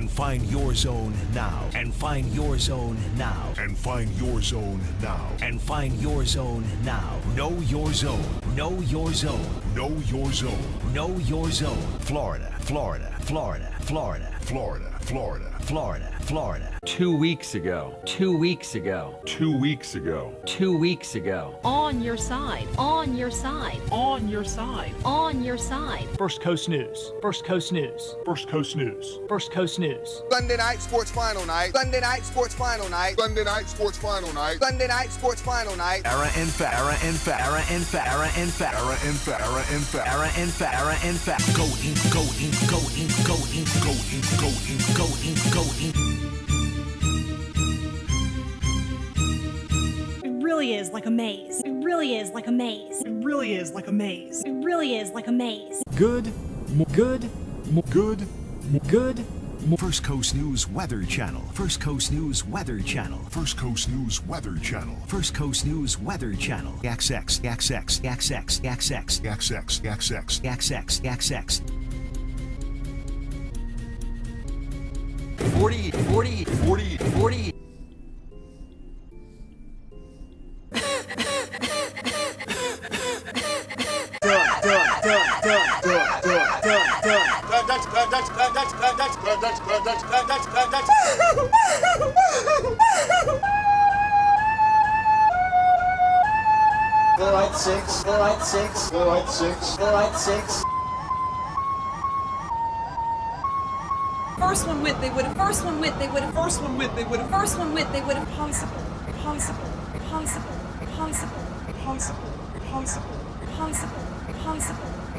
and find your zone now. And find your zone now. And find your zone now. And find your zone now. Know your zone. Know your zone. Know your zone. Know your zone. Florida, Florida, Florida, Florida, Florida, Florida, Florida, Florida. Two weeks ago. Two weeks ago. Two weeks ago. Two weeks ago. On your side. On your side. On your side. On your side. First Coast News. First Coast News. First Coast News. First Coast News. Sunday night sports final night. Sunday night sports final night. Sunday night sports final night. Sunday night sports final night. Era and fa, era and fa, era and fa, era and fa, Era and fa, era and fa. era and fa, era and fa. Go in, go in, go in, go in, go in, go in, go in, go in. It really is like a maze. It really is like a maze. It really is like a maze. It really is like a maze. Good. Mo- good. Mo- Good. good. First Coast News Weather Channel. First Coast News Weather Channel. First Coast News Weather Channel. First Coast News Weather Channel. XX, XX, XX, XX, XX, XX. XX, XX. 40, 40, 40, 40. Fluoride six, fluoride six, Fluoride six. fluoride. First one went, they would have. First one went, they would have. First one went, they would have. First one went, they would have. Possible, possible, possible, possible, possible, possible, possible, possible,